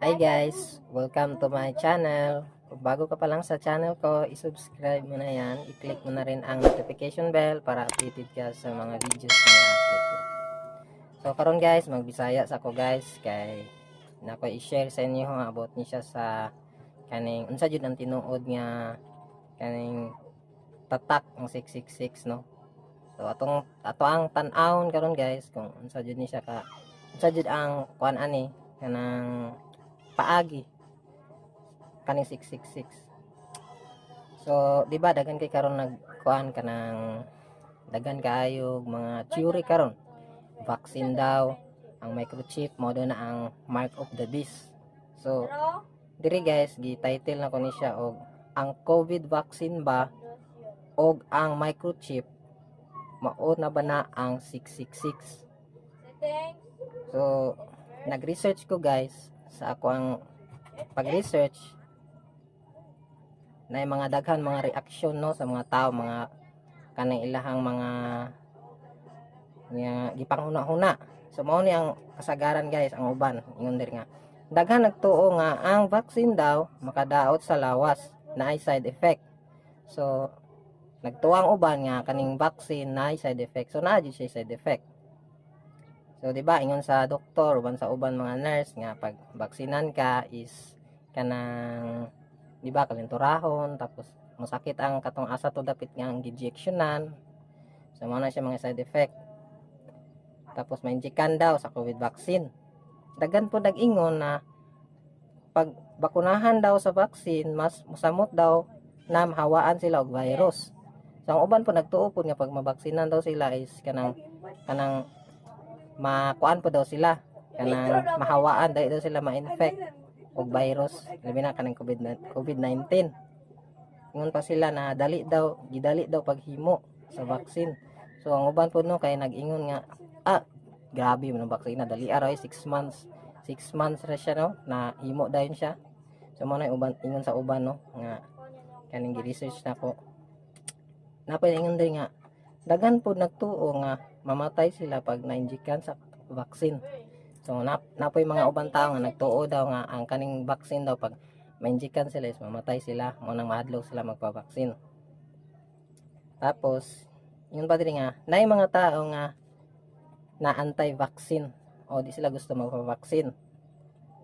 Hi guys! Welcome to my channel. Kung bago ka pa lang sa channel ko, isubscribe mo na yan. I-click mo na rin ang notification bell para updated ka sa mga videos na i-upload ko. So karon guys, magbisaya sa ako guys kay na ko i-share sa inyo nga about ni siya sa kaning unsa jud ang tinuod nga kaning tatak ng 666 no. So atong ato ang tan-awon karon guys kung unsa jud ni siya ka unsa jud ang kuan ani kanang paagi. Kaning 666 so di ba dagan kay karon nagkuan kanang dagan kaayo mga theory karon. Vaccine daw ang microchip mo na ang mark of the beast. So diri guys gi-title na ko ni siya og ang covid vaccine ba og ang microchip mao na ba na ang 666 so nag-research ko guys sa ako ang pag-research na mga daghan mga reaksyon no sa mga tao mga kanang ilahang mga nga gipanghuna-huna so mao ni ang kasagaran guys ang uban ingon diri nga. Daghan nagtuo nga ang vaccine daw makadaot sa lawas na ay side effect. So nagtuo ang uban nga kaning vaccine na ay side effect. So naa siya side effect So, di ba, ingon sa doktor, uban sa uban mga nurse nga pag baksinan ka is kanang di ba kalinturahon tapos masakit ang katong asa to dapit nga ang injectionan. So, mo na siya mga side effect. Tapos may injekan daw sa COVID vaccine. Dagan po nag-ingon na pag bakunahan daw sa vaccine, mas musamot daw na mahawaan sila og virus. So, ang uban po nagtuo po nga pag mabaksinan daw sila is kanang kanang makuan po daw sila. Kanang mahawaan dahil daw sila ma-infect og virus. Labi na kanang COVID COVID-19 ingon pa sila na dali daw gidali daw paghimo sa vaccine. So ang uban po no kay nag-ingon nga ah grabe man vaccine na dali araw 6 months. 6 months ra siya no na himo dayon siya. So mo na uban ingon sa uban no nga kaning gi-research na ko napay ingon din nga dagan po nagtuo nga mamatay sila pag na-injikan sa vaccine. So nap napoy mga ubang tao nga nagtuo daw nga ang kaning vaccine daw pag ma-injikan sila is mamatay sila mo nang mahadlok sila magpa-vaccine. Tapos yun pa din nga nay mga tao nga na anti-vaccine o di sila gusto magpa-vaccine.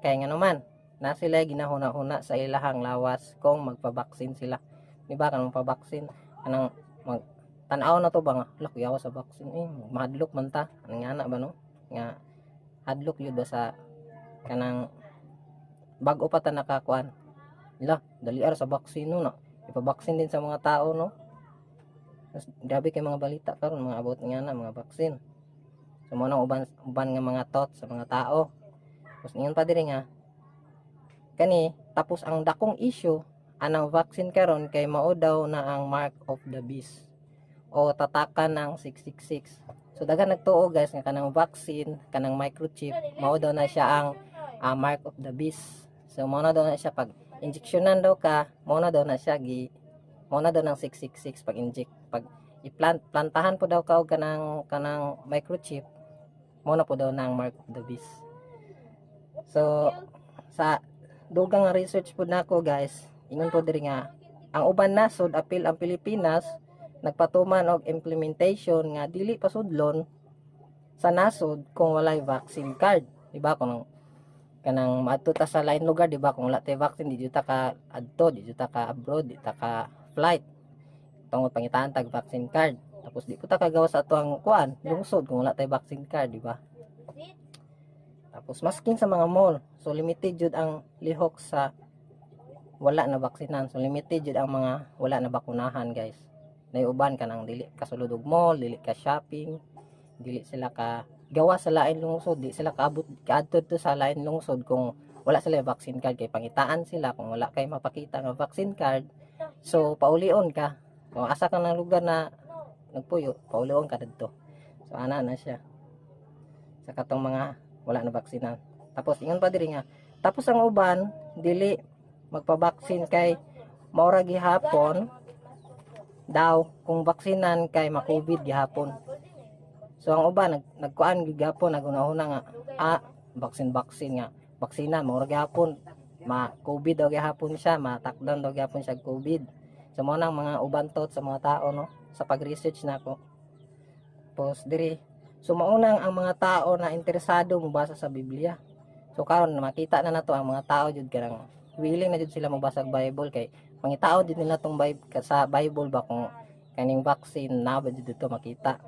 Kaya nga naman na sila ginahuna-huna sa ilahang lawas kung magpa-vaccine sila. Di ba kanang pa-vaccine kanang mag tanaw na to ba nga? Lak yawa sa vaccine eh mahadlok man ta. Ano nga ba no? Nga hadlok yun ba sa kanang bago pa ta nakakuan? La dali ara sa vaccine no na ipabaksin din sa mga tao no? Grabe kay mga balita karon mga abot nga na mga vaccine so mo uban uban nga mga thought sa mga tao. Tapos ingon pa diri nga kani tapos ang dakong issue anang vaccine karon kay mao daw na ang mark of the beast o tatakan ng 666. So dagan nagtuo guys nga kanang vaccine, kanang microchip, mao daw na siya ang uh, mark of the beast. So mao na daw na siya pag injectionan daw ka, mao na daw na siya gi mao na daw ng 666 pag inject pag i-plant plantahan po daw ka og kanang kanang microchip, mao na po daw ng mark of the beast. So sa dugang research po nako guys, ingon po diri nga ang uban nasod apil ang Pilipinas nagpatuman og implementation nga dili pasudlon sa nasod kung walay vaccine card di ba? Kung kanang maadto ta sa lain lugar di ba? Kung wala tay vaccine di ta ka adto di ta ka abroad di ta ka flight. Tungod pangitaan tag vaccine card. Tapos di ko ta kagawa sa atuang kuan lungsod kung wala tay vaccine card di ba? Tapos maskin sa mga mall. So limited jud ang lihok sa wala na baksinan so limited jud ang mga wala na bakunahan guys na uban ka nang dili kasulod og mall dili ka shopping dili sila ka gawa sa lain lungsod di sila kaabot kaadto to sa lain lungsod kung wala sila vaccine card kay pangitaan sila kung wala kay mapakita nga vaccine card. So paulion ka. Kung asa ka ng lugar na nagpuyo paulion ka didto so ana na siya. Sa katong mga wala na vaksinan tapos ingon pa diri nga tapos ang uban dili magpa-vaccine kay maura gihapon daw kung baksinan kay ma-COVID gihapon. So ang uban nag nagkuan gihapon nagunahuna nga ah baksin baksin nga baksina mo gyapon ma COVID daw gyapon siya matakdan daw gyapon siya COVID. So mo nang mga ubantot sa mga tao no sa pag-research nako. Tapos diri so maunang ang mga tao na interesado mobasa sa Biblia. So karon makita na nato ang mga tao jud kanang willing na jud sila mobasa og Bible kay pangitao jud nila tong Bible sa Bible ba kung kaning vaccine na ba dito makita.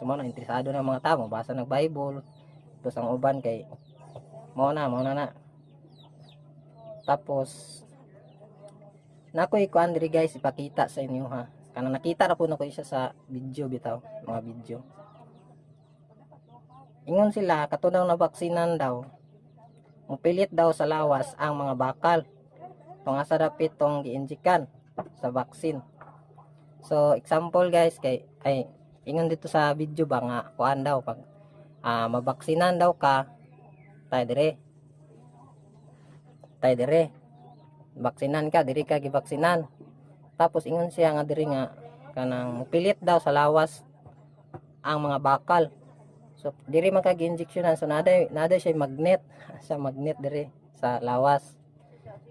So na interesado na mga tao mobasa ng Bible. Tapos ang uban kay mo na mo na na. Tapos nako ikuan diri guys ipakita sa inyo ha. Kana nakita ra po na ko siya sa video bitaw mga video. Ingon sila katunaw na baksinan daw. Mupilit daw sa lawas ang mga bakal tong asa dapit tong giinjikan sa vaccine so example guys kay ay ingon dito sa video ba nga kuan daw pag ah, mabaksinan daw ka tayo dire. Tayo dire. Baksinan ka diri ka gibaksinan. Tapos ingon siya nga diri nga kanang mupilit daw sa lawas ang mga bakal. So diri man kag injectionan so nada nada siya magnet sa magnet diri sa lawas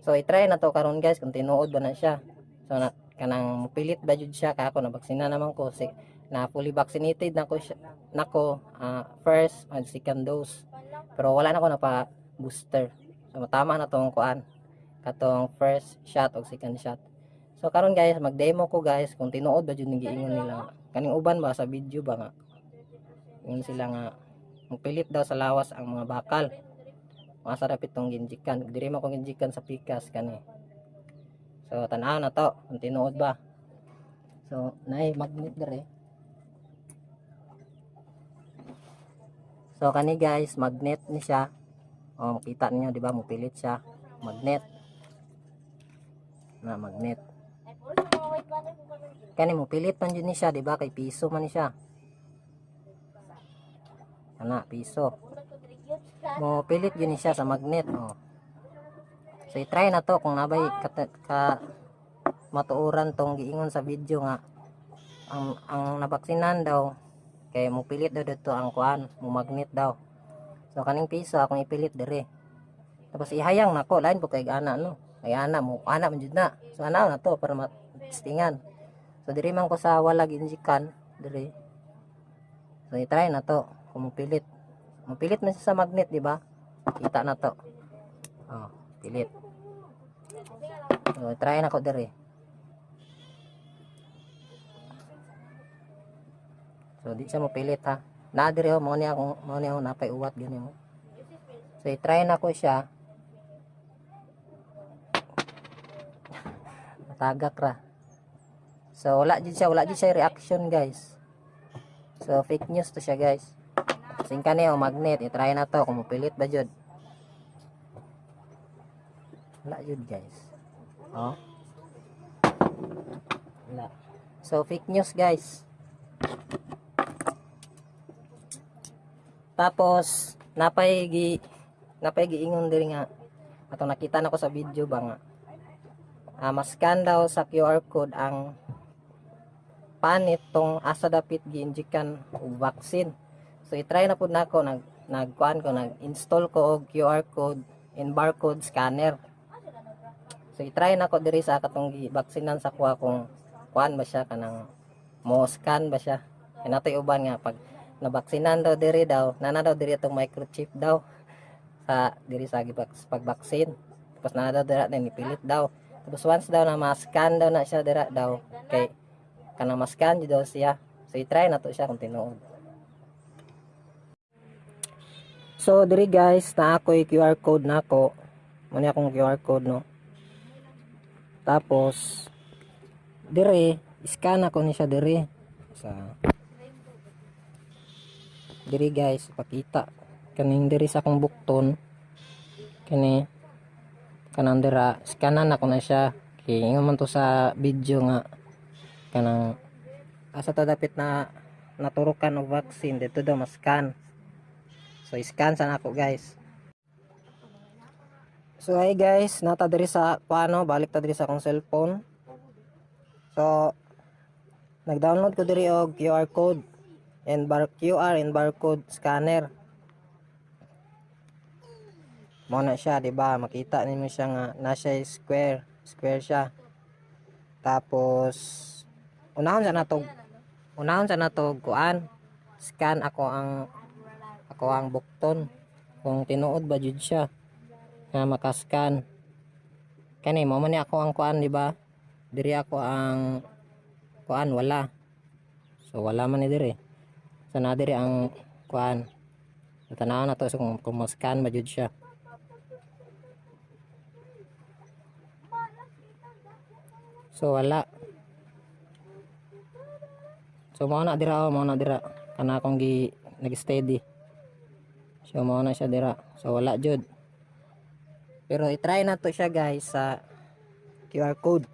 so i-try na to karon guys kung tinuod ba na siya. So na, kanang mupilit ba jud siya ka ako na baksina naman ko. Si na fully vaccinated na ko siya nako ah, first and second dose. Pero wala na ko na pa booster. So matama na tong kuan katong first shot o second shot. So karon guys mag-demo ko guys kung tinuod ba jud ning giingon nila. Kaning uban ba sa video ba nga. Yun sila nga magpilit daw sa lawas ang mga bakal masarap itong ginjikan. Diri man kong ginjikan sa pikas kani. So tanaw na to. Kung tinuod ba? So naay magnet dere so kani guys magnet ni siya. Oh makita ninyo di ba? Mupilit siya. Magnet na magnet kani mo pilit man yun ni siya di ba? Kay piso man ni siya. Ana piso mo pilit yun siya sa magnet oh. So i-try na to kung nabay ka, ka matuuran tong giingon sa video nga. Ang ang nabaksinan daw kay mo pilit daw dito ang kuan mo magnet daw. So kaning piso akong ipilit dire. Tapos ihayang nako lain po kay ana no? Ay ana mo ana man jud na. So ana na to para matistingan so diri man ko sa walag injikan diri so i-try na to kung mupilit mupilit man sa magnet di ba? Kita na to. Oh pilit. So try na ko diri. So di siya mupilit ha? Na diri oh mo niya akong mo niya akong napay uwat ganyan oh. so i-try na ko siya. Tagak ra. So wala jud siya wala jud siya reaction guys. So fake news to siya guys singka niyo magnet i-try na to. Kung mupilit ba jud? Wala jud guys. Oh. Wala. So fake news guys. Tapos napay gi napay giingon diri nga. Atong nakita nako sa video ba nga? Ah, maskan daw sa QR code ang panit tong asa dapit giinjikan og vaccine. So i-try na pud nako nag nagkuan ko nag-install ko og QR code and barcode scanner. So i-try nako diri sa katong gibaksinan sa kuha kung kuan ba siya kanang mo scan ba siya. Natoy uban nga pag nabaksinan daw diri daw, nana daw diri itong microchip daw sa diri sa gibaks pagbaksin. Tapos nana daw dira na nipilit daw. Tapos once daw na ma-scan daw na siya dira daw kay kanang ma-scan daw siya. So i-try na to siya kung tinuod. So diri guys na ako QR code nako. Muna akong QR code no. Tapos diri scan ako ni siya diri. Sa diri guys pakita. Kaning diri sa akong bukton. Kani kanang dira scanan ako na siya. Kay ingon to sa video nga. Kanang asa ta dapit na naturukan og vaccine dito daw ma-scan so i-scan sa nako guys. So hi guys. Nata diri sa paano balik ta diri sa akong cellphone. So nag-download ko diri og QR code and bar QR and barcode scanner. Mo na siya di ba? Makita ninyo siya nga na siya square square siya. Tapos unahon sa natog unahon sa natog kuan scan ako ang ako ang bukton. Kung tinuod ba jud siya. Nga makascan kani mo man ako ang kuan di ba? Diri ako ang kuan wala. So wala man ni diri. So na diri ang kuan. Tanaw na to so kung, scan ba jud siya. So wala. So mo na dira oh, mo na dira. Kana akong gi nag-steady so mo na siya dira. So wala jud. Pero i-try na to siya guys sa QR code.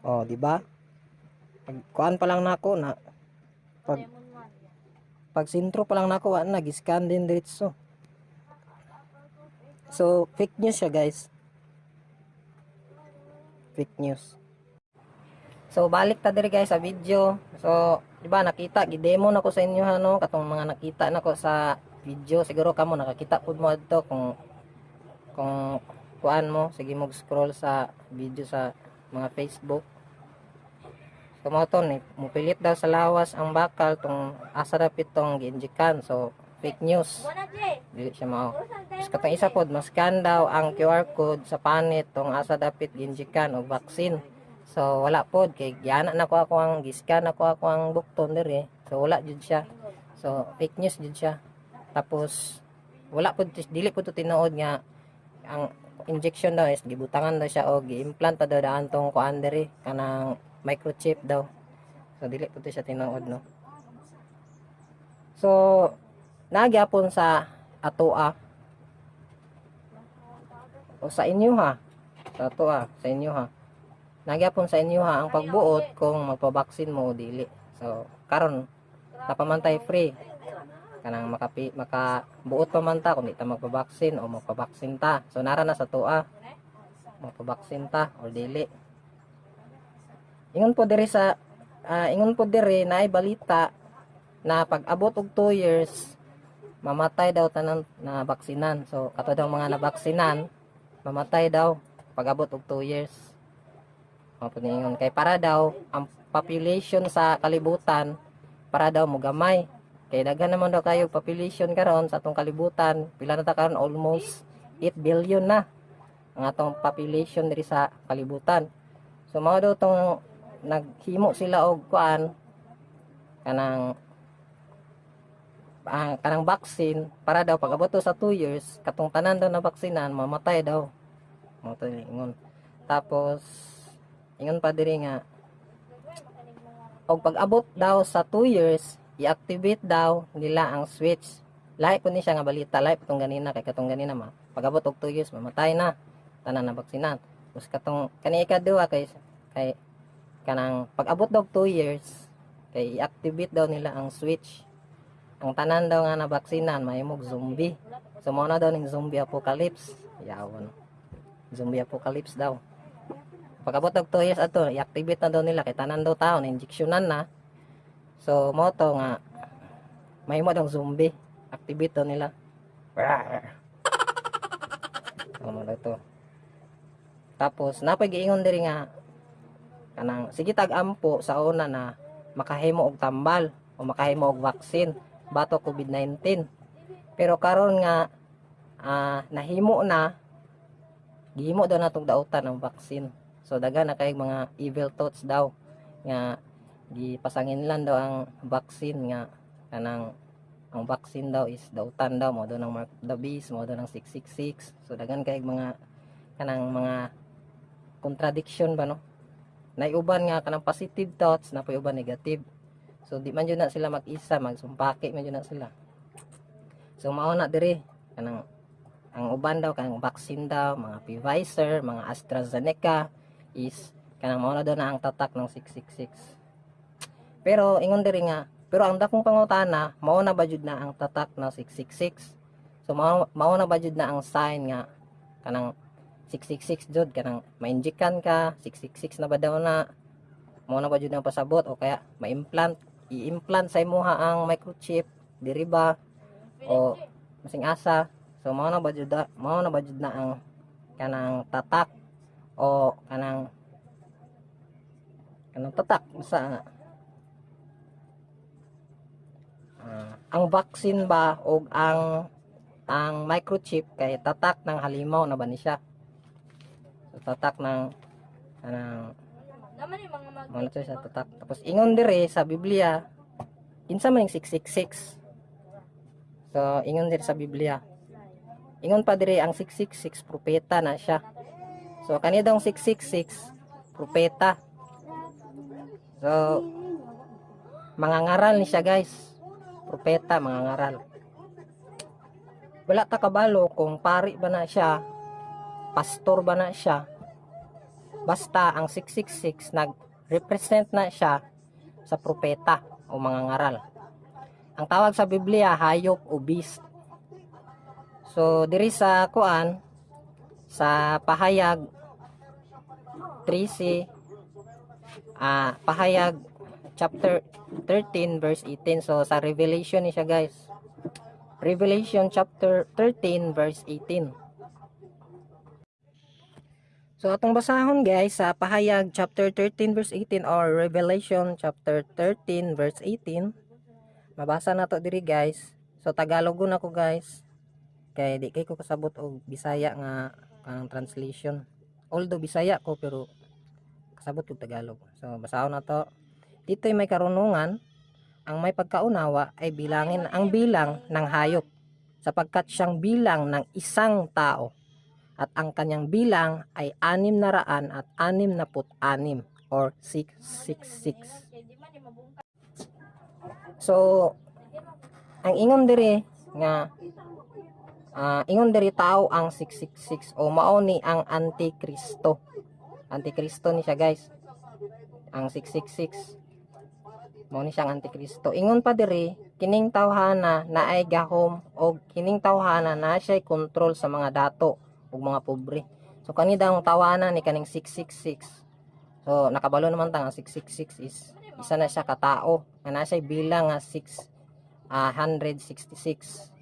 Oh di ba? Pag kuan pa lang nako na pag pag sintro pa lang nako wa na scan din diretso. So fake news siya guys. Fake news So balik ta diri guys sa video. So di ba nakita gi-demo na ko sa inyo ano katong mga nakita na ko sa video siguro kamo nakakita pud mo adto kung kung kuan mo sige mo scroll sa video sa mga Facebook. So mo to ni mupilit daw sa lawas ang bakal tong asa dapit tong giinjikan. So fake news. Dili siya mao. Tapos katong isa pod mas daw ang QR code sa panit tong asa dapit giinjikan og vaccine. So wala pod kay giana na ko ako ang giscan ako ako ang bukton diri. So wala jud siya. So fake news jud siya. Tapos wala pod dili pod to tinuod nga ang injection daw is gibutangan daw siya o gi-implant pa daw daan tong kuan diri kanang microchip daw. So dili pod to siya tinuod no. So nagyapon sa atoa o sa inyo ha. Sa atoa, sa inyo ha nagyapon sa inyo ha ang pagbuot kung magpabaksin mo o dili. So karon napamantay free. Kanang makapi makabuot pa man ta kung di ta magpabaksin o magpabaksin ta. So nara na sa tuwa. Magpabaksin ta o dili. Ingon po diri sa ah, ingon po diri na balita na pag abot og 2 years mamatay daw tanan na baksinan. So kato daw mga nabaksinan mamatay daw pag abot og 2 years mapuningon kay para daw ang population sa kalibutan para daw mugamay kay daghan naman daw kayo population karon sa atong kalibutan. Pila na ta karon? Almost 8 billion na ang atong population diri sa kalibutan. So mao daw tong naghimo sila og kuan kanang ang kanang vaccine para daw pag abot sa 2 years katong tanan daw na baksinan mamatay daw. Mo to ingon tapos ingon pa diri nga og pag abot daw sa 2 years i-activate daw nila ang switch. Lahi po ni siya nga balita lahi po tong ganina kay katong ganina ma. Pag abot og 2 years mamatay na. Tanan na baksinan tapos katong kani ikaduha kay kay kanang pag abot daw 2 years kay i-activate daw nila ang switch. Ang tanan daw nga na baksinan mahimog zombie. So na daw ning zombie apocalypse. Yawon zombie apocalypse daw pagabot og 2 years ato i-activate na daw nila kay tanan daw tao na injeksyonan na. So mo to nga mahimo daw zombie activate daw nila. Ano daw to? Tapos napay giingon diri nga kanang sige tag ampo sa una na makahimo og tambal o makahimo og vaccine bato COVID-19 pero karon nga ah, nahimo na gihimo daw natong dautan ang vaccine So daghan na kay mga evil thoughts daw nga gipasangin lang daw ang vaccine nga kanang ang vaccine daw is dautan daw mo daw ng Mark the Beast mo daw ng 666 so daghan kay mga kanang mga contradiction ba no? Naiuban nga kanang positive thoughts na uban negative. So di man yun na sila mag-isa magsumpaki man yun na sila. So mao na diri kanang ang uban daw kanang vaccine daw mga Pfizer mga AstraZeneca is kanang mao na daw na ang tatak ng 666 pero ingon diri nga pero ang dakong pangutana mao na ba jud na ang tatak ng 666 so mao mao na ba jud na ang sign nga kanang 666 jud kanang ma-injikan ka 666 na ba daw na mao na ba jud ang pasabot? O kaya ma-implant i-implant sa imuha ang microchip diri ba? O masing asa so mao na ba jud mao na ba jud na ang kanang tatak o kanang kanang tatak nga Ah, ang vaccine ba o ang ang microchip kay tatak ng halimaw na ba ni siya? So, tatak ng kanang mga to sa tatak. Tapos ingon dire sa Biblia kinsa man yung 666 so ingon dire sa Biblia. Ingon pa dire ang 666 propeta na siya so kani daw 666 propeta. So mga ngaral ni siya guys. Propeta mga ngaral. Wala ta kabalo kung pari ba na siya pastor ba na siya. Basta ang 666 nag-represent na siya sa propeta o mga ngaral. Ang tawag sa Biblia hayop o beast. So diri sa kuan sa pahayag 3c ah pahayag chapter 13 verse 18 so sa revelation ni siya guys revelation chapter 13 verse 18 So atong basahon guys sa Pahayag chapter 13 verse 18 or Revelation chapter 13 verse 18. Mabasa na to diri guys. So Tagalogon ako guys. Kay di kay ko kasabot og Bisaya nga kanang translation. Although Bisaya ko pero kasabot ko Tagalog. So basahon na to. Dito may karunungan ang may pagkaunawa ay bilangin ang bilang ng hayop sapagkat siyang bilang ng isang tao at ang kanyang bilang ay anim na raan at anim na put anim or 666. Hindi man yung mabungka. So, ang ingon diri nga ah, ingon diri tao ang 666 o mao ni ang antikristo. Antikristo ni siya guys. Ang 666. Mao ni siyang antikristo. Ingon pa diri kining tawhana na ay gahom o kining tawhana na siya kontrol sa mga dato ug mga pobre. So kani daw ang tawanan ni kaning 666. So nakabalo naman ta nga 666 is isa na siya katao nga na siya bilang nga 6 ah, 166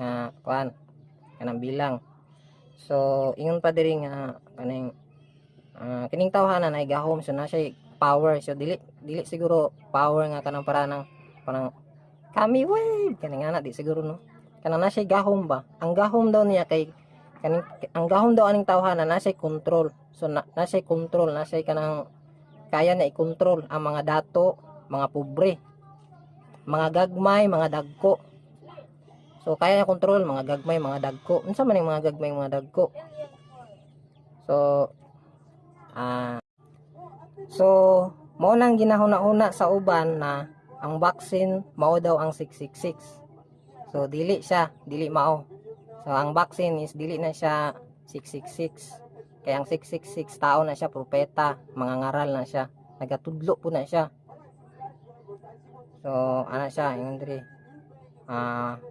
nga kuan kanang bilang. So ingon pa diri nga kaning ah, kining tawhanan ay gahom so na siya power. So dili dili siguro power nga kanang para ng kanang kami wave kaning ana di siguro no? Kanang na siya gahom ba? Ang gahom daw niya kay kaning ang gahom daw aning tawhanan na siya control. So na, na siya control na siya kanang kaya na i-control ang mga dato mga pobre mga gagmay mga dagko so kaya niya control mga gagmay mga dagko unsa man yung mga gagmay mga dagko so ah so mao nang ginahuna-una sa uban na ang vaccine mao daw ang 666 so dili siya dili mao So, ang vaccine is dili na siya 666. Kaya ang 666 tao na siya, propeta, mga ngaral na siya. Nagatudlo po na siya. So, ano siya, diri. Ah,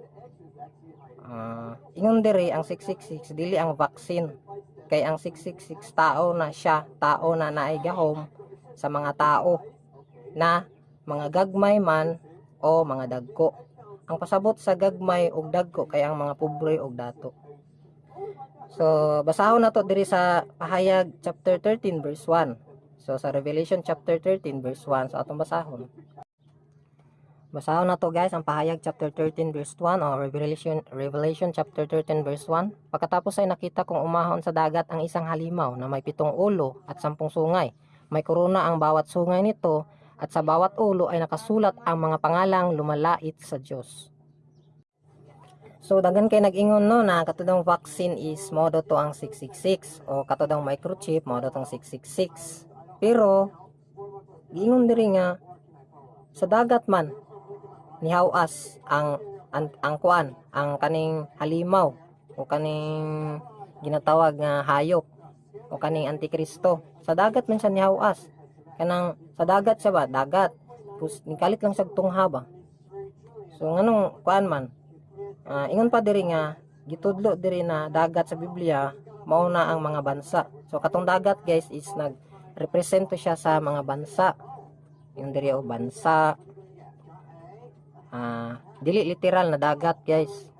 ah, ingon diri ang 666 dili ang vaccine. Kay ang 666 tao na siya, tao na naay sa mga tao na mga gagmay man o mga dagko ang pasabot sa gagmay ug dagko kay ang mga pobre ug dato. So, basahon na to diri sa Pahayag chapter 13 verse 1. So, sa Revelation chapter 13 verse 1 sa atong basahon. Basahon na to guys ang Pahayag chapter 13 verse 1 o Revelation Revelation chapter 13 verse 1. Pagkatapos ay nakita kong umahon sa dagat ang isang halimaw na may pitong ulo at sampung sungay. May korona ang bawat sungay nito at sa bawat ulo ay nakasulat ang mga pangalang lumalait sa Diyos. So dagan kay nag-ingon no na katudang vaccine is modo to ang 666 o katudang microchip modo tong 666. Pero giingon diri nga sa dagat man nihawas ang ang, ang kuan ang kaning halimaw o kaning ginatawag nga hayop o kaning antikristo. Sa dagat man siya nihawas kanang sa dagat siya ba? Dagat. Pus nikalit lang siya tungha ba? So nganong kuan man? Ah, ingon pa diri nga gitudlo diri na dagat sa Biblia mao na ang mga bansa. So katong dagat guys is nag represento siya sa mga bansa. Yung diri o bansa ah, dili literal na dagat guys.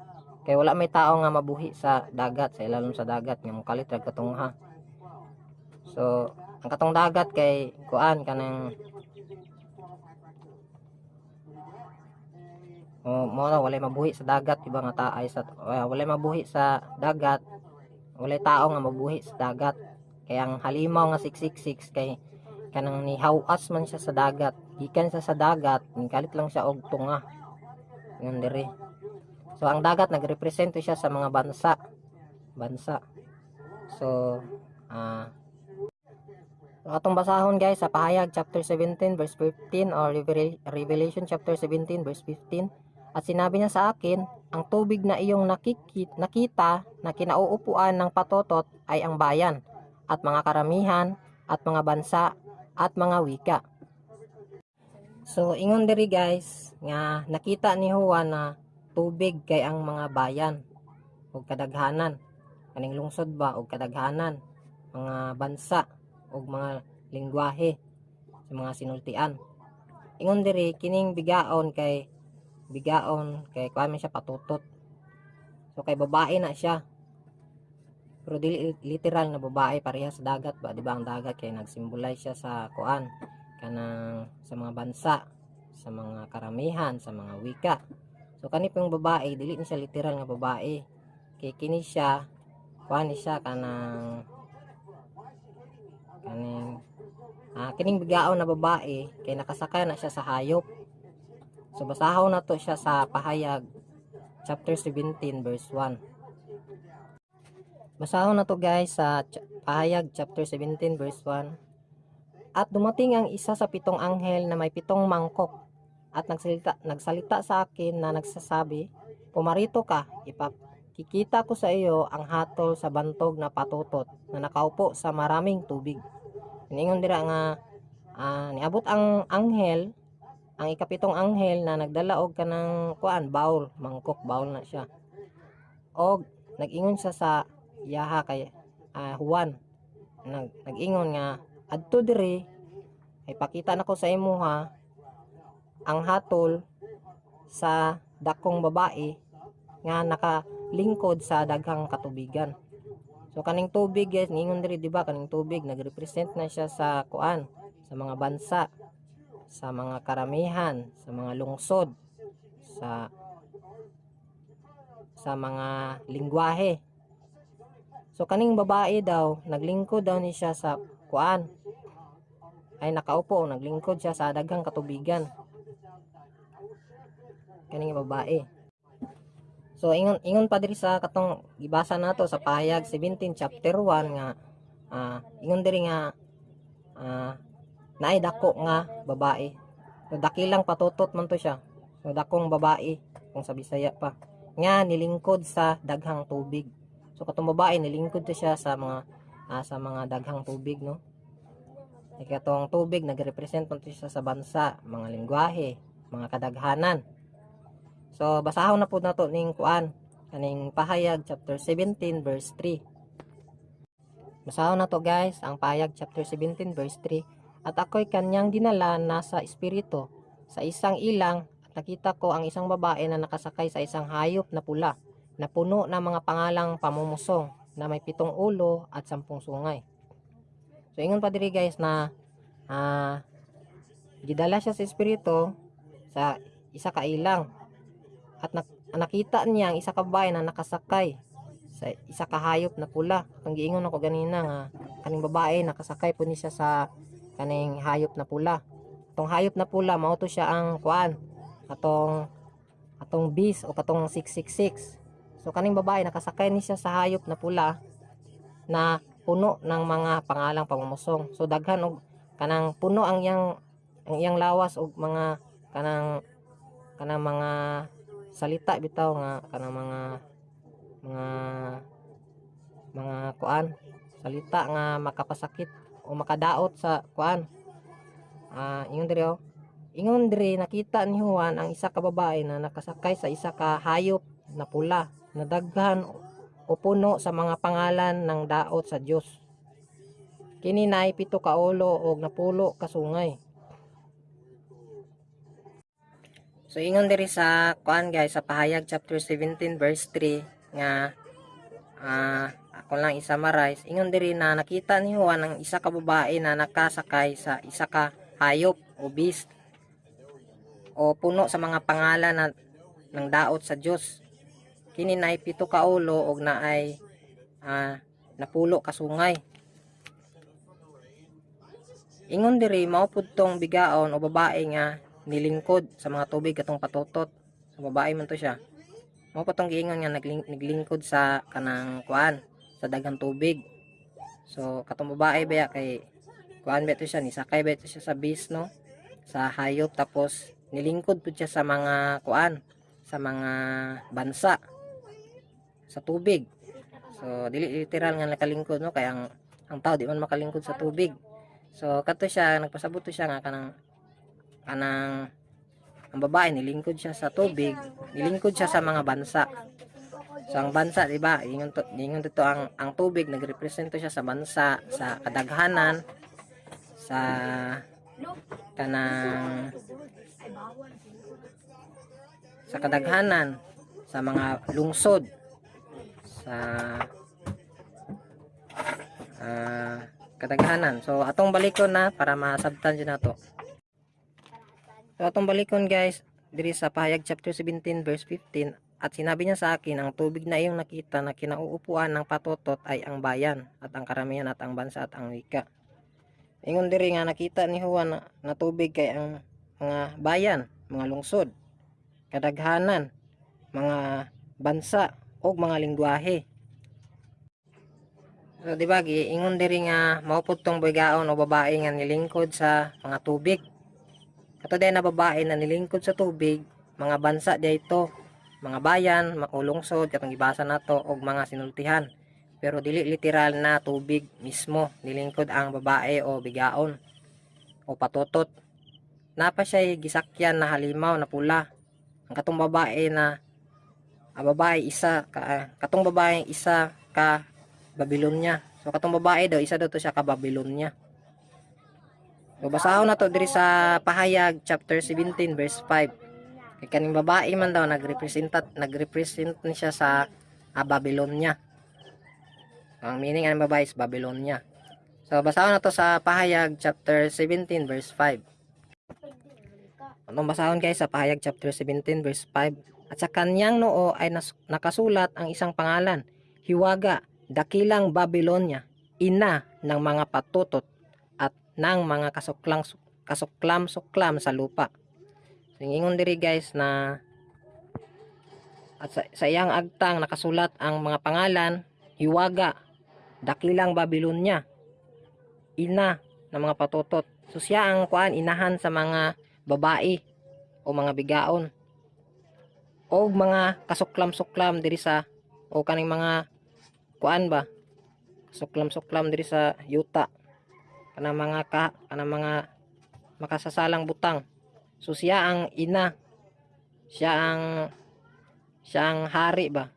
Kay wala may tao nga mabuhi sa dagat sa ilalim sa dagat nga mukalit ra katong ha. So ang katong dagat kay kuan kanang o mo na walay mabuhi sa dagat iba nga taay sa uh, walay mabuhi sa dagat walay tao nga mabuhi sa dagat. Kay ang halimaw nga 666 kay kanang nihawas man siya sa dagat gikan siya sa dagat kalit lang siya og tunga yun diri. So ang dagat nagrepresento siya sa mga bansa. Bansa. So ah atong basahon guys sa pahayag chapter 17 verse 15 or Revel- Revelation chapter 17 verse 15 at sinabi niya sa akin ang tubig na iyong nakikit, nakita na kinauupuan ng patotot ay ang bayan at mga karamihan at mga bansa at mga wika So ingon diri guys nga nakita ni Juan na tubig kay ang mga bayan ug kadaghanan kaning lungsod ba ug kadaghanan mga bansa ug mga lingwahe sa mga sinultian. Ingon diri kining bigaon kay bigaon kay kuan man siya patutot. So kay babae na siya. Pero dili literal na babae pareha sa dagat ba di ba ang dagat kay nagsimbolize siya sa kuan kanang sa mga bansa sa mga karamihan sa mga wika. So kani pong babae dili ni siya literal nga babae. Kay kini siya kuha ni siya kanang kaning ah, kining bigaon na babae kay nakasakay na siya sa hayop. So basahon na to siya sa pahayag chapter 17 verse 1 basahon na to guys sa pahayag chapter 17 verse 1 at dumating ang isa sa pitong anghel na may pitong mangkok at nagsalita, nagsalita sa akin na nagsasabi, Pumarito ka, ipakikita ko sa iyo ang hatol sa bantog na patutot na nakaupo sa maraming tubig. Iningon dira nga ah, niabot ang anghel, ang ikapitong anghel na nagdala og kanang kuan baul, mangkok baul na siya. Og nag-ingon siya sa yaha kay ah, Juan. Nag, nag-ingon nga adto diri ay pakita nako sa imo ha ang hatol sa dakong babae nga nakalingkod sa daghang katubigan. So kaning tubig guys, ningon diri di ba kaning tubig nagrepresent na siya sa kuan, sa mga bansa, sa mga karamihan, sa mga lungsod, sa sa mga lingwahe. So kaning babae daw, naglingkod daw ni siya sa kuan. Ay nakaupo, naglingkod siya sa daghang katubigan kaning babae. So ingon ingon pa diri sa katong gibasa nato sa pahayag 17 chapter 1 nga ah, ingon diri nga ah, naay dako nga babae. So dakilang patutot man to siya. So dakong babae kung sa Bisaya pa. Nga nilingkod sa daghang tubig. So katong babae nilingkod to siya sa mga ah, sa mga daghang tubig no. Kaya katong tubig nagrepresent man to siya sa bansa, mga lingwahe, mga kadaghanan. So basahon na po na to ning kuan kaning pahayag chapter 17 verse 3. Basahon na to guys ang pahayag chapter 17 verse 3. At ako'y kanyang dinala nasa espiritu sa isang ilang at nakita ko ang isang babae na nakasakay sa isang hayop na pula na puno ng mga pangalang pamumusong na may pitong ulo at sampung sungay. So ingon pa diri guys na ah gidala siya sa espiritu sa isa ka ilang at nak- nakita niya ang isa ka babae na nakasakay sa isa ka hayop na pula. Ang giingon ako ganina nga kaning babae nakasakay po siya sa kaning hayop na pula. Tong hayop na pula mao to siya ang kuan atong atong beast o katong 666. So kaning babae nakasakay ni siya sa hayop na pula na puno ng mga pangalang pamumusong. So daghan og kanang puno ang iyang ang iyang lawas og mga kanang kanang mga salita bitaw nga kanang mga mga mga kuan salita nga makapasakit o makadaot sa kuan. Ah ingon diri oh. Ingon diri nakita ni Juan ang isa ka babae na nakasakay sa isa ka hayop na pula na daghan o puno sa mga pangalan ng daot sa Dios kini naay pito ka ulo og napulo ka sungay. So ingon diri sa kuan guys sa pahayag chapter 17 verse 3 nga ah ako lang i-summarize. Ingon diri na nakita ni Juan ang isa ka babae na nakasakay sa isa ka hayop o beast o puno sa mga pangalan na ng daot sa Dios kini na pito ka ulo og naay ah, napulo ka sungay. Ingon diri mao pud tong bigaon o babae nga nilingkod sa mga tubig katong patutot. Sa babae man to siya. Mao pa tong giingon nga nagling, naglingkod sa kanang kuan sa daghang tubig. So katong babae ba kay kuan ba to siya ni sakay ba to siya sa bis no? Sa hayop tapos nilingkod pud siya sa mga kuan sa mga bansa sa tubig. So dili literal nga nakalingkod no? Kay ang ang tao di man makalingkod sa tubig. So kato siya nagpasabot to siya nga kanang kanang ang babae nilingkod siya sa tubig nilingkod siya sa mga bansa. So ang bansa di ba? Ingon to ingon dito ang ang tubig nagrepresento siya sa bansa sa kadaghanan sa kanang sa kadaghanan sa mga lungsod sa ah, kadaghanan so atong balikon na para masabtan dyan nato So atong balikon guys, diri sa pahayag chapter 17 verse 15 at sinabi niya sa akin ang tubig na iyong nakita na kinauupuan ng patotot ay ang bayan at ang karamihan at ang bansa at ang wika. Ingon diri nga nakita ni Juan na, na tubig kay ang mga bayan, mga lungsod, kadaghanan, mga bansa o mga lingwahe. So di ba ingon diri nga mao pud tong bigaon o babae nga nilingkod sa mga tubig Kato din na babae na nilingkod sa tubig, mga bansa dito, mga bayan, makulungsod, katong gibasa nato og mga sinultihan. Pero dili literal na tubig mismo, nilingkod ang babae o bigaon o patotot. Napa siya gisakyan na halimaw na pula. Ang katong babae na ang babae isa ka, ah, katong babae isa ka Babylonia. So katong babae daw isa daw to siya ka Babylonia. So basahon na to diri sa pahayag chapter 17 verse 5. Kay kaning babae man daw nagrepresenta nagrepresent ni siya sa ah, Babylonia. Ang meaning ng babae is Babylonia. So basahon na to sa pahayag chapter 17 verse 5. Anong basahon guys sa pahayag chapter 17 verse 5? At sa kanyang noo ay nakasulat ang isang pangalan, Hiwaga, Dakilang Babylonia, ina ng mga patutot at ng mga kasuklang kasuklam-suklam sa lupa. So, ingon diri guys na at sa, sa iyang agtang nakasulat ang mga pangalan, Hiwaga, Dakilang Babylonia, ina ng mga patutot. So siya ang kuan inahan sa mga babae o mga bigaon o mga kasuklam-suklam diri sa o kaning mga kuan ba? Suklam-suklam diri sa yuta. Kanang mga ka kanang mga makasasalang butang. So siya ang ina. Siya ang siya ang hari ba?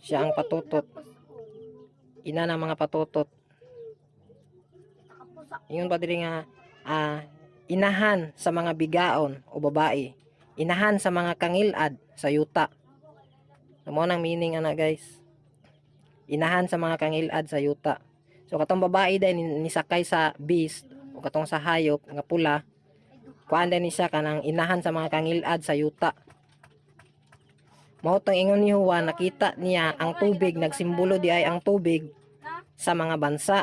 Siya ang patutot. Ina ng mga patutot. Ingon pa diri nga ah, inahan sa mga bigaon o babae inahan sa mga kangilad sa yuta. Mo nang meaning ana guys. Inahan sa mga kangilad sa yuta. So katong babae din ni- nisakay sa beast o katong sa hayop nga pula kuan din siya kanang inahan sa mga kangilad sa yuta. Mao tong ingon ni Juan nakita niya ang tubig nagsimbolo di ay ang tubig sa mga bansa.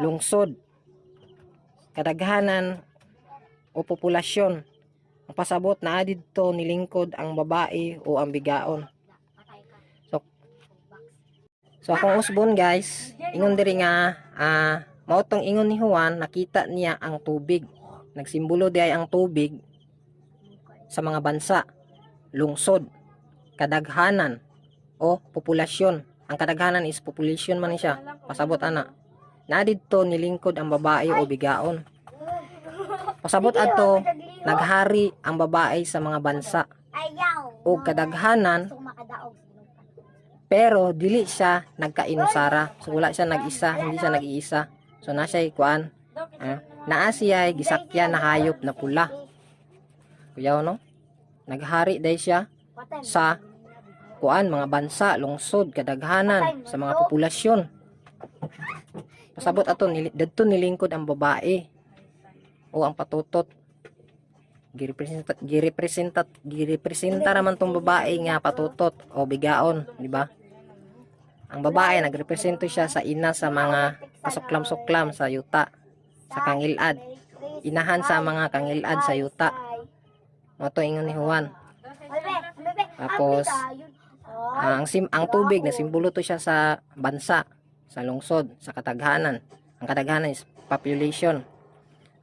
Lungsod, kadaghanan o populasyon. Ang pasabot na didto nilingkod ang babae o ang bigaon. So, so akong usbon guys, ingon diri nga ah mao tong ingon ni Juan nakita niya ang tubig. Nagsimbolo di ang tubig sa mga bansa, lungsod, kadaghanan o populasyon. Ang kadaghanan is population man siya. Pasabot ana. Na didto nilingkod ang babae o bigaon. Pasabot adto naghari ang babae sa mga bansa o kadaghanan pero dili siya nagkainusara. So wala siya nag-isa, hindi siya nag-iisa. So na siya kuan, eh, naa siya gisakyan na hayop na pula. kuyaw no naghari day siya sa kuan mga bansa lungsod kadaghanan sa mga populasyon pasabot ato nili, dadto nilingkod ang babae o ang patutot girepresenta girepresenta girepresenta naman tong babae nga patutot o bigaon di ba ang babae nagrepresento siya sa ina sa mga kasuklam-suklam sa yuta sa kangilad inahan sa mga kangilad sa yuta mo to ingon ni Juan Tapos, Ah, ang sim ang tubig na simbolo to siya sa bansa, sa lungsod, sa kataghanan. Ang kataghanan is population.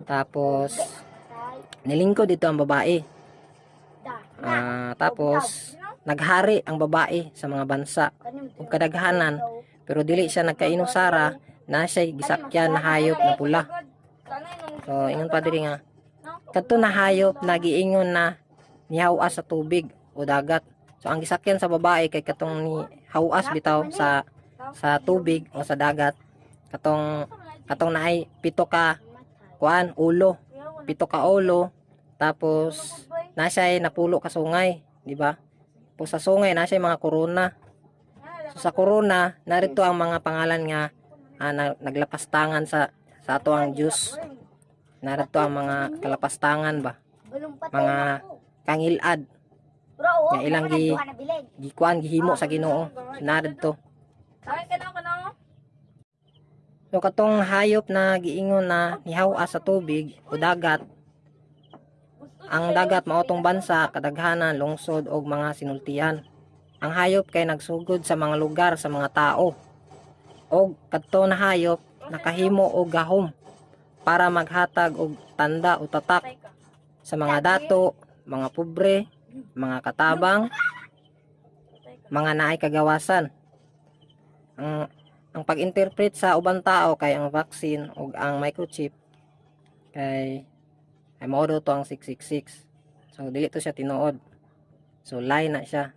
Tapos nilingkod dito ang babae. Ah, tapos naghari ang babae sa mga bansa ug kadaghanan pero dili siya nagkainusara na siya gisakyan na hayop na pula. So ingon pa diri nga kadto na hayop nagiingon na nihawas sa tubig o dagat. So ang gisakyan sa babae kay katong ni hawas bitaw sa sa tubig o sa dagat katong katong naay pito ka kuan ulo pito ka ulo tapos na siya ay napulo ka sungay di ba? Po sa sungay na siya ay mga corona so sa corona narito ang mga pangalan nga ah, na, naglapastangan sa sa ato ang Diyos. Narito ang mga kalapastangan ba? Mga kangilad. Nga ilang gi- gikuan gihimo sa Ginoo. narito. Kaya ka na ka na. So katong hayop na giingon na nihawa sa tubig o dagat, ang dagat maotong bansa, kadaghanan, lungsod o mga sinultian. Ang hayop kay nagsugod sa mga lugar sa mga tao. O kadto na hayop nakahimo og gahom para maghatag og tanda o tatak sa mga dato, mga pobre, mga katabang, mga naay kagawasan. Ang ang pag-interpret sa ubang tao kay ang vaccine ug ang microchip kay ay mao to ang 666 so dili to siya tinuod. So lie na siya.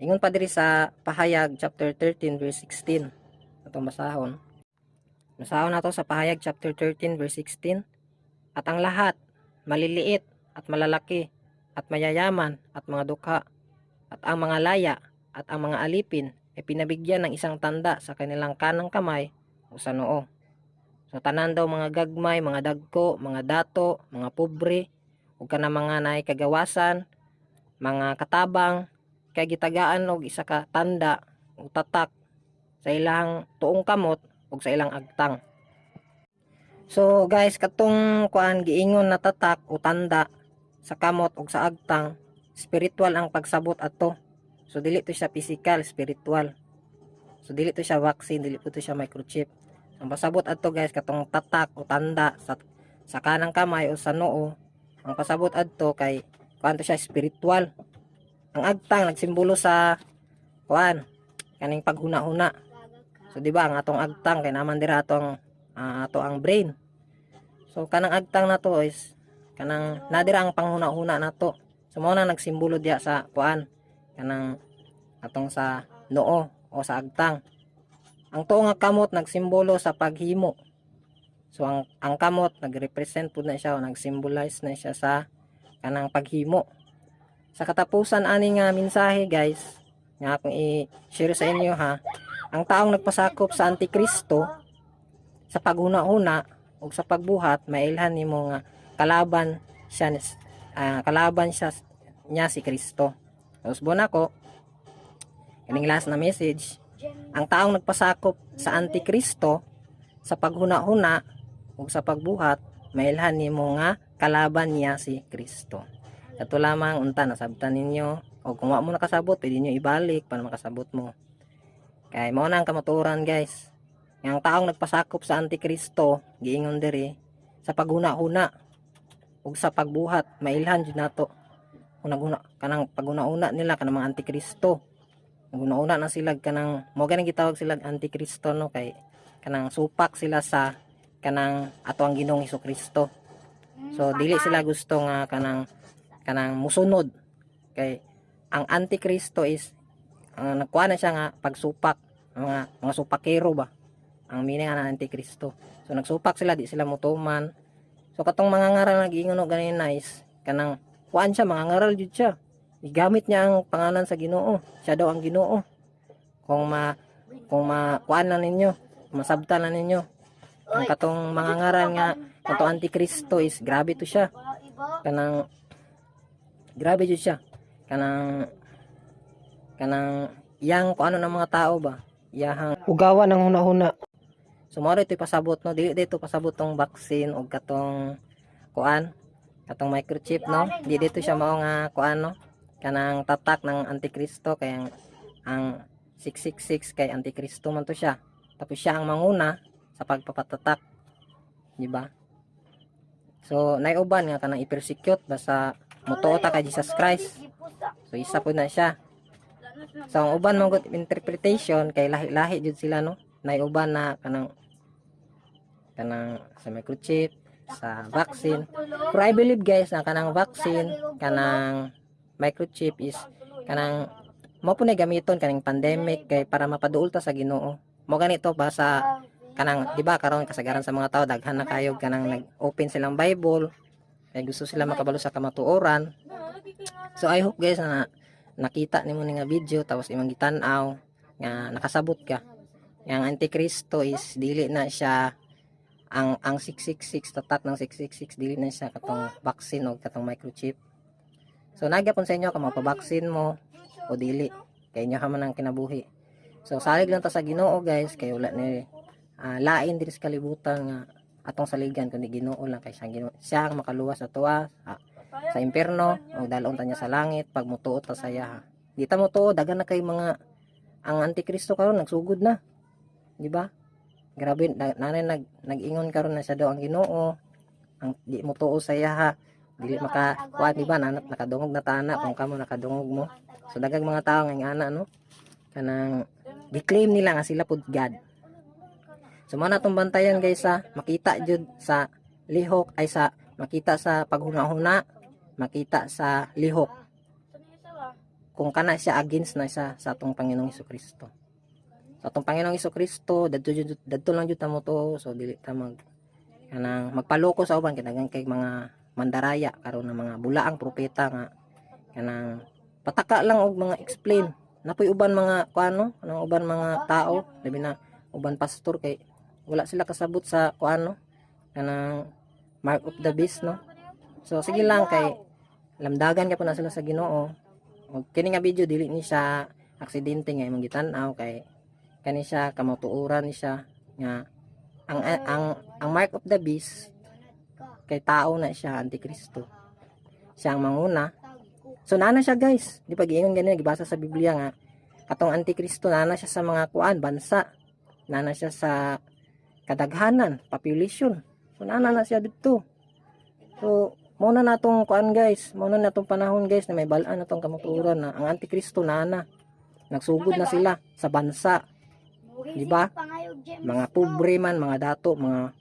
Ingon pa diri sa pahayag chapter 13 verse 16 atong basahon. Basahon nato sa pahayag chapter 13 verse 16 at ang lahat maliliit at malalaki at mayayaman at mga dukha at ang mga laya at ang mga alipin ay pinabigyan ng isang tanda sa kanilang kanang kamay o sa noo. So tanan daw mga gagmay, mga dagko, mga dato, mga pobre, ug kana mga naay kagawasan, mga katabang, kay gitagaan og isa ka tanda o tatak sa ilang tuong kamot ug sa ilang agtang. So guys, katong kuan giingon na tatak o tanda sa kamot ug sa agtang, spiritual ang pagsabot ato. So dili to siya physical, spiritual. So dili to siya vaccine, dili po to siya microchip. Ang pasabot adto guys katong tatak o tanda sa sa kanang kamay o sa noo. Ang pasabot adto kay kuan to siya spiritual. Ang agtang nagsimbolo sa kuan kaning paghuna-huna. So di ba ang atong agtang kay naman dira atong ah, ato ang brain. So kanang agtang na to is kanang nadira ang panghuna-huna nato. So mao na nagsimbolo diya sa kuan kanang atong sa noo o sa agtang. Ang tuo nga kamot nagsimbolo sa paghimo. So ang ang kamot nagrepresent pud na siya o nagsymbolize na siya sa kanang paghimo. Sa katapusan ani nga mensahe guys, nga akong i-share sa inyo ha. Ang taong nagpasakop sa Antikristo sa paghuna-huna o sa pagbuhat mailhan nimo nga kalaban siya ah, kalaban siya niya si Kristo. Buwan ako, kaning last na message, ang taong nagpasakop sa Antikristo sa paghuna-huna ug sa pagbuhat, mailhan nimo nga kalaban niya si Kristo. Kato lamang unta nasabtan ninyo o kung wa mo nakasabot, pwede nyo ibalik para makasabot mo. Kay mao na ang kamaturan guys. Ang taong nagpasakop sa Antikristo, giingon diri sa paghuna-huna ug sa pagbuhat, mailhan jud nato unang-una kanang paguna-una nila kanang mga antikristo. Naguna-una na sila kanang mo ganing gitawag sila antikristo no? Kay kanang supak sila sa kanang ato ang Ginoong Kristo so dili sila gusto nga kanang kanang musunod. Kay ang antikristo is ang nagkuha na siya nga pagsupak mga mga supakero ba? Ang meaning ng antikristo. So nagsupak sila di sila mutuman. So katong mga ngaral nag-iingon og ganin nice kanang kuan siya mga ngaral jud siya. Igamit niya ang pangalan sa Ginoo. Siya daw ang Ginoo. Kung ma kung ma kuan lang ninyo masabtan lang ninyo. Ang katong mga ngaral nga katong antikristo is grabe to siya. Kanang grabe jud siya. Kanang kanang yang kung ano ng mga tao ba iyahang ugawa ng hunahuna. So mao ito pasabot no? Dili dito pasabot tong vaccine og katong kuan katong microchip no? Di dito siya mao nga kuan no? Kanang tatak ng antikristo kay ang, ang 666 kay antikristo man to siya. Tapos siya ang manguna sa pagpapatatak. Di ba? So naiuban nga kanang i-persecute basta mutuo ta kay Jesus Christ. So isa po na siya. So ang uban good interpretation kay lahi-lahi jud sila no. Naiuban na kanang kanang sa microchip, sa vaccine. Pero I believe guys na kanang vaccine, kanang microchip is kanang mo po gamiton kaning pandemic kay para mapaduol ta sa Ginoo. Mo ganito ba sa kanang di ba karon kasagaran sa mga tao daghan na kayo kanang nag-open silang Bible kay gusto sila makabalo sa kamatuoran. So I hope guys na nakita nimo ni nga video tapos imong gitan-aw nga nakasabot ka nga ang antikristo is dili na siya ang ang 666 tatak ng 666 dili na siya katong vaccine o katong microchip. So nagyapon sa inyo kung magpa-vaccine mo o dili. Kay inyo man ang kinabuhi. So salig lang ta sa Ginoo guys. Kay wala ni ah, lain diri sa kalibutan nga atong saligan kundi Ginoo lang kay siya, Ginoo, siya ang makaluwas sa tuwa sa, sa impierno o dalon ta niya sa langit pag mutuo ta sa iya. Di ta mutuo dagan na kay mga ang antikristo karon nagsugod na. Di ba grabe na- nanay nag nag-ingon karon na siya daw ang Ginoo. Ang di mo tuo sa iya ha? Dili maka kuan di ba? Nanat nakadungog na tana kung kamo nakadungog mo. So dagang mga tao nga ana no? Kanang di-claim nila nga sila pud God. So mo na tong bantayan guys sa makita jud sa lihok ay sa makita sa paghuna-huna. Makita sa lihok. Kung kana siya against na siya sa atong Panginoong Hesus Sa atong Panginoong Hesus Kristo dadto lang jud mo to. So dili ta mag kanang magpaloko sa uban kinagang kay mga mandaraya karon ng mga bulaang propeta nga kanang pataka lang og mga explain. Napoy uban mga kuano kanang uban mga tao labi na uban pastor kay wala sila kasabot sa kuano kanang mark of the beast no? So sige lang kay lamdagan ka pa na sila sa Ginoo. Og kini nga video dili ni siya aksidente nga imong gitan-aw kay kani siya kamatuuran ni siya nga ang ang ang mark of the beast kay tao na siya antikristo. Siya ang manguna. So nana siya guys. Di pa giingon ganun gibasa sa Biblia nga katong antikristo nana siya sa mga kuan bansa. Nana siya sa kadaghanan population. So nana na siya dito. So muna natong kuan guys. Muna natong panahon guys na may balaan natong kamaturan na ang antikristo nana nagsugod na sila sa bansa Di ba? mga pobre man mga dato mga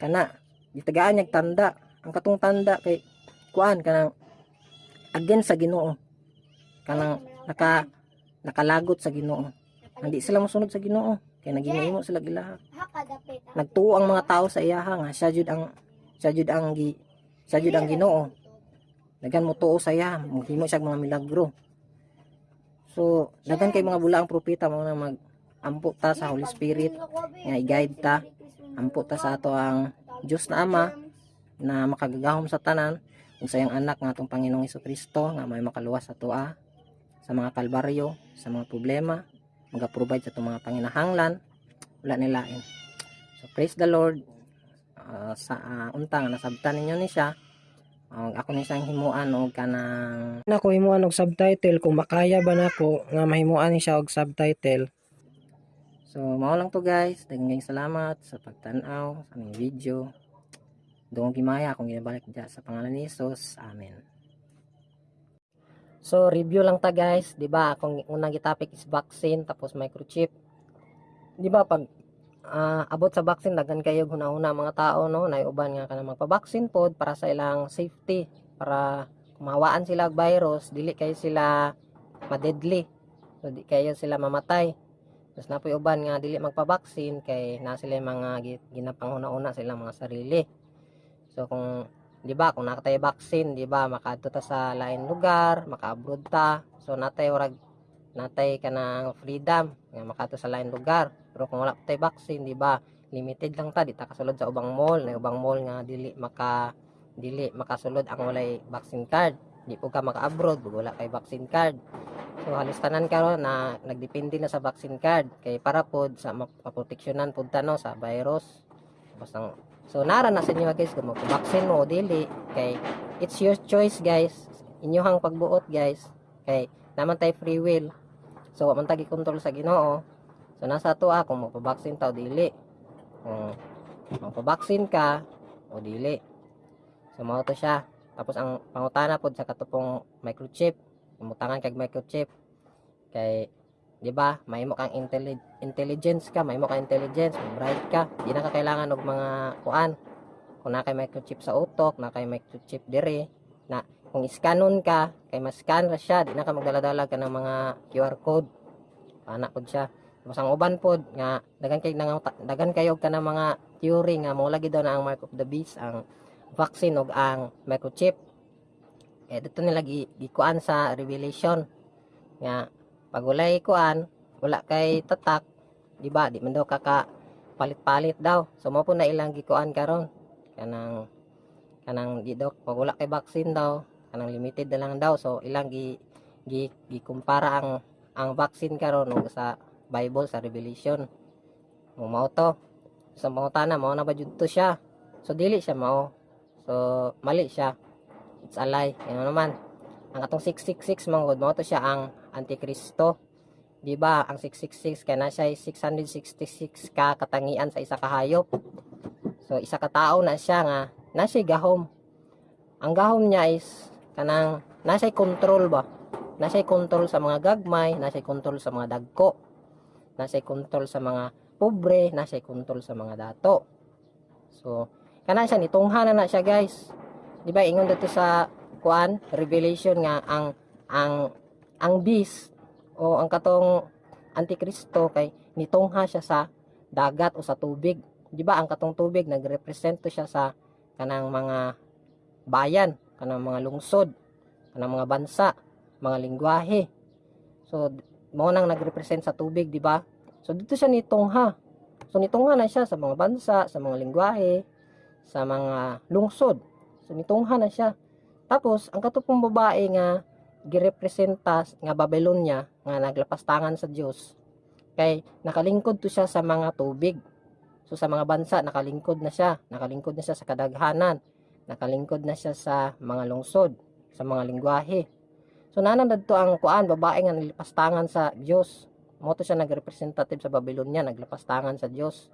kana. Gitagaan niyag tanda. Ang katong tanda kay kuan kanang against sa Ginoo. Kanang naka nakalagot sa Ginoo. Hindi sila mosunod sa Ginoo. Kay nagihimo sila gila. Nagtuo ang mga tao sa iyaha nga siya jud ang siya jud ang gi siya jud ang Ginoo. Dagan mo tuo sa iya mohimo siya mga milagro. So dagan kay mga bulaang propeta mo na mag ampo ta sa Holy Spirit nga i-guide ta. Ampo ta sa ato ang Diyos na Ama na makagagahom sa tanan. Ug sa iyang anak nga atong Panginoong Kristo nga may makaluwas sa tuwa sa mga kalbaryo sa mga problema maga-provide sa itong mga panginahanglan wala nilain so praise the Lord. Ah, sa ah, unta nga nasabtan ninyo ni siya og ako ni siyang himuan og kanang Nako himuan og subtitle kung makaya ba nako nga mahimuan ni siya og subtitle. So, mao lang to guys. Daghang salamat sa pagtan-aw sa aming video. Doong gimaya akong ginabalik dyan sa pangalan ni Jesus. Amen. So, review lang ta guys. ba Akong unang gitopic is vaccine tapos microchip. ba pag ah, abot sa vaccine daghan kayo hunahuna mga tao no naiuban nga kana magpa-vaccine pod para sa ilang safety para kumawaan sila virus dili kayo sila ma-deadly so di kayo sila mamatay tapos napoy uban nga dili magpa-vaccine kay na sila mga gi- ginapanghuna-una sa ilang mga sarili. So kung di ba kung nakatay vaccine di ba makadto ta sa lain lugar maka-abroad ta. So natay warag natay ka freedom nga makadto sa lain lugar. Pero kung wala tay vaccine di ba limited lang ta di ta kasulod sa ubang mall. Na ubang mall nga dili maka dili makasulod ang walay vaccine card di po ka maka-abroad wala kay vaccine card so halos tanan karon na nagdepende na sa vaccine card kay para pod sa map- maproteksyonan pod ta no sa virus ang So nara na sa inyo guys kung magpa-vaccine mo dili kay it's your choice guys. Inyong pagbuot guys. Kay naman tay free will. So wa man tagi control sa Ginoo. So nasa ato ah kung magpa-vaccine dili. Kung magpa-vaccine ka o dili. So mao siya. Tapos ang pangutana pod sa katupong microchip. Umutangan kag microchip. Kay di ba may mo kang intelli- intelligence ka may mo kang intelligence bright ka di na ka kailangan og mga kuan kung na kay microchip sa utok na kay microchip dire na kung iskanon ka kay mas-scan ra siya di na ka magdala-dala ka ng mga QR code ana pod siya tapos ang uban pod nga dagan kay dagan kayo ka ng mga theory nga mo lagi daw na ang mark of the beast ang vaccine ug ang microchip. Eh dito nila gi, gikuan sa revelation. Nga pag walay kuan wala kay tatak di ba? Di man daw kaka palit-palit daw. So mo po na ilang gikuan karon. Kanang kanang di daw pag wala kay vaccine daw kanang limited na lang daw. So ilang gi gi gikumpara ang ang vaccine karon ug sa Bible sa Revelation. Mo mao to. Sa mga tana mao na ba jud to siya? So dili siya mao so mali siya. It's a lie. Ano naman. Ang atong 666 mangod mao to siya ang antikristo. Di ba? Ang 666 kay na siya 666 ka katangian sa isa ka hayop. So isa ka tao na siya nga na siya gahom. Ang gahom niya is kanang na siya control ba? Na siya control sa mga gagmay na siya control sa mga dagko. Na siya control sa mga pobre na siya control sa mga dato. So kana siya nitungha na siya guys. Di ba ingon dito sa kuan revelation nga ang ang ang beast o ang katong antikristo kay nitungha siya sa dagat o sa tubig. Di ba ang katong tubig nagrepresent to siya sa kanang mga bayan kanang mga lungsod kanang mga bansa mga lingwahe. So mo nang nagrepresent sa tubig di ba? So dito siya nitungha. So nitungha na siya sa mga bansa sa mga lingwahe sa mga lungsod. So nitungha na siya. Tapos ang katupong babae nga girepresenta nga Babylonia nga naglapastangan sa Dios kay nakalingkod to siya sa mga tubig. So sa mga bansa nakalingkod na siya. Nakalingkod na siya sa kadaghanan. Nakalingkod na siya sa mga lungsod sa mga lingwahe. So nanandad to ang kuan babae nga naglapastangan sa Dios mo to siya nagrepresentative sa Babylonia naglapastangan sa Dios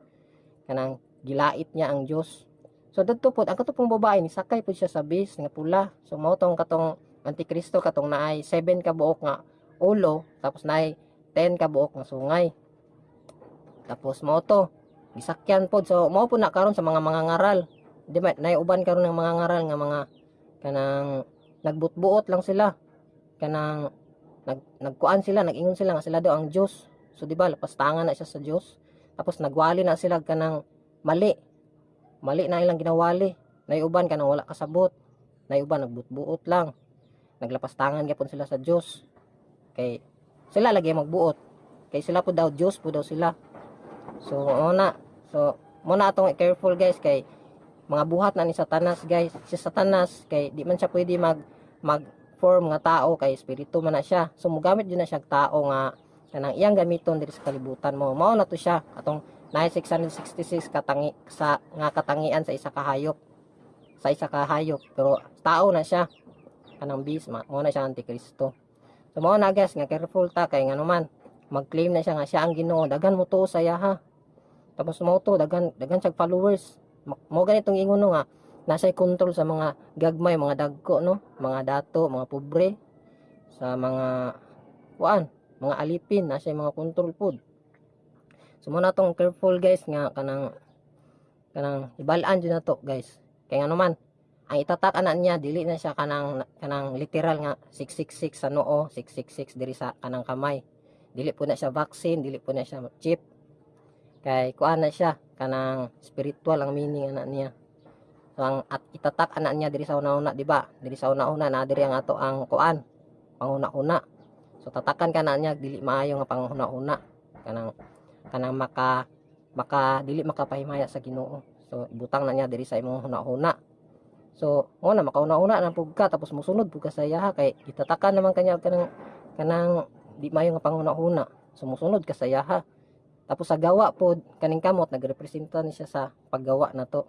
kanang gilait niya ang Dios so dadto pod ang katupong babae ni sakay pod siya sa base nga pula. So mao tong katong antikristo katong naay 7 ka buok nga ulo tapos naay 10 ka buok nga sungay. Tapos mao to gisakyan pod so mao po na karon sa mga mga ngaral. Di ba naay uban karon ng mga ngaral nga mga kanang nagbutbuot lang sila. Kanang nag nagkuan sila nagingon sila nga sila daw ang Dios so di ba lapastangan na siya sa Dios tapos nagwali na sila kanang mali mali na ilang ginawali naay uban kanang wala kasabot naay uban nagbutbuot lang. Naglapastangan gyapon sila sa Dios kay sila lagi magbuot. Kay sila po daw Dios po daw sila. So mo na. So mo na atong careful guys kay mga buhat na ni Satanas guys. Si Satanas kay di man siya pwede mag mag form nga tao kay espiritu man na siya. So mogamit din na siya tao nga kanang iyang gamiton diri sa kalibutan mo. Mao na to siya. Atong 9666 katangi sa nga katangian sa isa ka hayop. Sa isa ka hayop pero tao na siya. Kanang ma mo na siya antikristo. So mo na guys nga careful ta kay ngano man mag-claim na siya nga siya ang Ginoo. Dagan mo to sa iya ha? Tapos mo to dagan dagan siya followers. Mo ganitong ingon nga nasa control sa mga gagmay mga dagko no? Mga dato mga pobre. Sa mga kuan mga alipin nasa mga control pod so mo na tong careful guys nga kanang kanang ibalaan jud na to guys. Kay ngano man ang itatak ana niya dili na siya kanang kanang literal nga 666 sa noo 666 diri sa kanang kamay. Dili po na siya vaccine dili po na siya chip. Kay kuan na siya kanang spiritual ang meaning ana niya. So ang at itatak ana niya diri sa una-una, di ba? Diri sa una-una na diri ang ato ang kuan, panguna-una. So tatakan kana niya dili maayo nga panghuna-una. Kanang kanang maka maka dili makapahimaya sa Ginoo. So ibutang na niya diri sa imong huna-huna. So mo na makauna-una na pug ka tapos musunod pug ka sa iya kay itatakan naman kanya kanang kanang di maayo nga panghuna-huna. So musunod ka sa iya Tapos sa gawa pod kaning kamot nagrepresenta ni siya sa paggawa na to.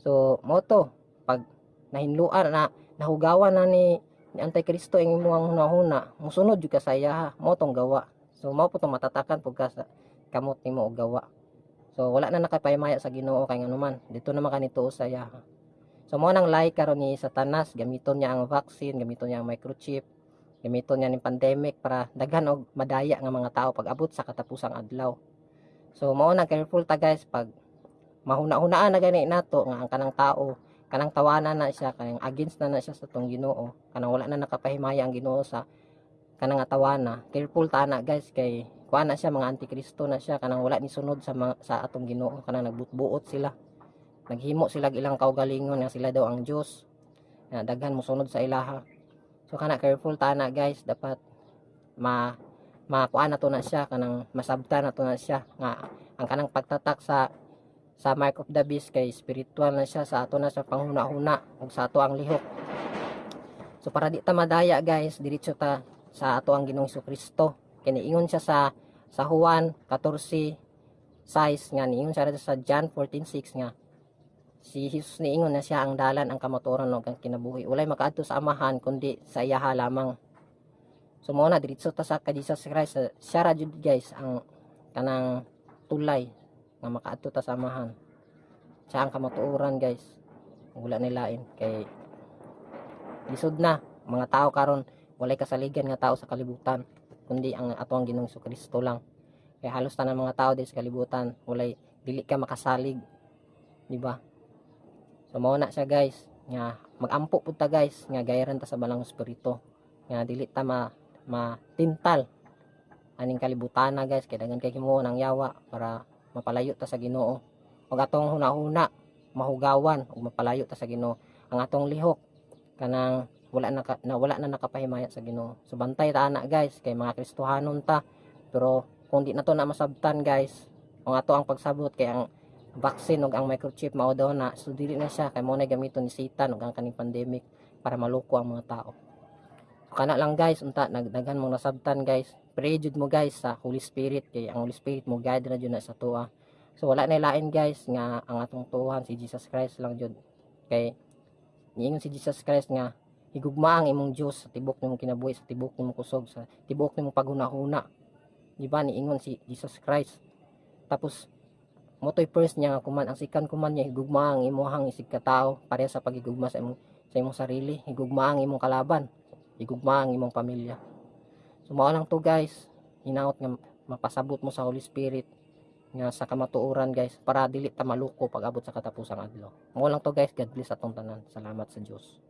So mo to pag nahinluan na nahugawan na ni ni Antikristo ang imong hunahuna, musunod jud ka sa iya mo tong gawa. So mao po tong matatakan sa kamot nimo og gawa. So wala na nakapahimaya sa Ginoo kay nganuman. Dito naman kanito sa iya. So mo nang lay karon ni Satanas gamiton niya ang vaccine, gamiton niya ang microchip, gamiton niya ning pandemic para daghan og madaya nga mga tao pag abot sa katapusang adlaw. So mao nang careful ta guys pag mahuna-hunaan na gani nato nga ang kanang tao kanang tawanan na siya kanang against na na siya sa tong Ginoo kanang wala na nakapahimaya ang Ginoo sa kanang nga tawana careful ta na guys kay kuan na siya mga antikristo na siya. Kanang wala ni sunod sa mga, sa atong Ginoo. Kanang nagbutbuot sila. Naghimo sila ilang kaugalingon nga sila daw ang Dios nga daghan mo sunod sa ilaha. So kana careful ta na guys. Dapat ma makuan na to na siya. Kanang masabta na to na siya. Nga ang kanang pagtatak sa sa mark of the beast kay spiritual na siya. Sa ato na sa panghuna-huna. Ug sa ato ang lihok. So para di ta madaya guys diretso ta sa ato ang Ginoong Kristo kini ingon siya sa sa Juan 14 size nga niingon siya sa John 14:6 nga. Si Jesus niingon na siya ang dalan ang kamatuoran ug ang kinabuhi. Walay makaadto sa amahan kundi sa iyaha lamang. So mo diretso ta sa kay Jesus Christ. Siya ra jud guys ang kanang tulay nga makaadto ta sa amahan. Siya ang kamatuoran guys. Wala nilain. Kay lisod na mga tao karon walay kasaligan nga tao sa kalibutan kundi ang ato ang Ginoong Kristo lang. Kaya halos tanan mga tao din sa kalibutan walay dili ka makasalig di ba? So mao na siya guys nga magampo pud ta guys nga gayaran ta sa balang espiritu nga dili ta ma matintal aning kalibutan na guys kay daghan kay himuon ang yawa para mapalayo ta sa Ginoo. Ug atong hunahuna mahugawan ug mapalayo ta sa Ginoo. Ang atong lihok kanang wala na, na wala na nakapahimaya sa Ginoo. So bantay ta ana guys kay mga Kristohanon ta. Pero kung di na to na masabtan guys ang ato ang pagsabot kay ang vaccine ug ang microchip mao daw na. So dili na siya kay mo na gamiton ni Satan ug ang kaning pandemic para maluko ang mga tao. So, kana lang guys unta nagdagan mong nasabtan guys. Pray jud mo guys sa Holy Spirit kay ang Holy Spirit mo guide na jud na sa tuwa. So wala na lain guys nga ang atong tuhan si Jesus Christ lang jud. Kay niingon si Jesus Christ nga higugma ang imong Dios sa tibok nimong kinabuhi sa tibok nimong kusog sa tibok nimong paghunahuna. Di ba? Niingon si Jesus Christ. Tapos motoy first niya nga kuman. Ang second kuman niya higugma ang imuhang isig ka tao pareha sa pagigugma sa imong sa imong sarili. Higugma ang imong kalaban. Higugma ang imong pamilya. So mao lang to guys. Hinaot nga mapasabot mo sa Holy Spirit nga sa kamatuoran guys para dili ta maluko pag abot sa katapusang adlaw. Mo lang to guys, God bless atong tanan. Salamat sa Dios.